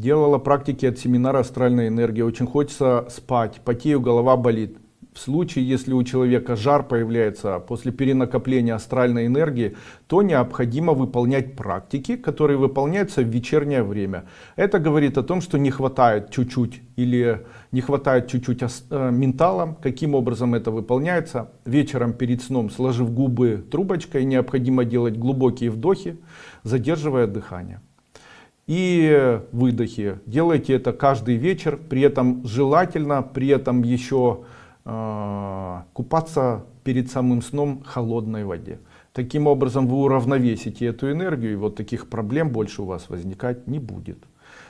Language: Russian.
делала практики от семинара астральной энергии очень хочется спать. Потею голова болит. В случае если у человека жар появляется после перенакопления астральной энергии то необходимо выполнять практики которые выполняются в вечернее время. Это говорит о том что не хватает чуть-чуть или не хватает чуть-чуть э, ментала каким образом это выполняется? Вечером перед сном сложив губы трубочкой необходимо делать глубокие вдохи задерживая дыхание и выдохи. Делайте это каждый вечер при этом желательно при этом еще э, купаться перед самым сном холодной воде. Таким образом вы уравновесите эту энергию и вот таких проблем больше у вас возникать не будет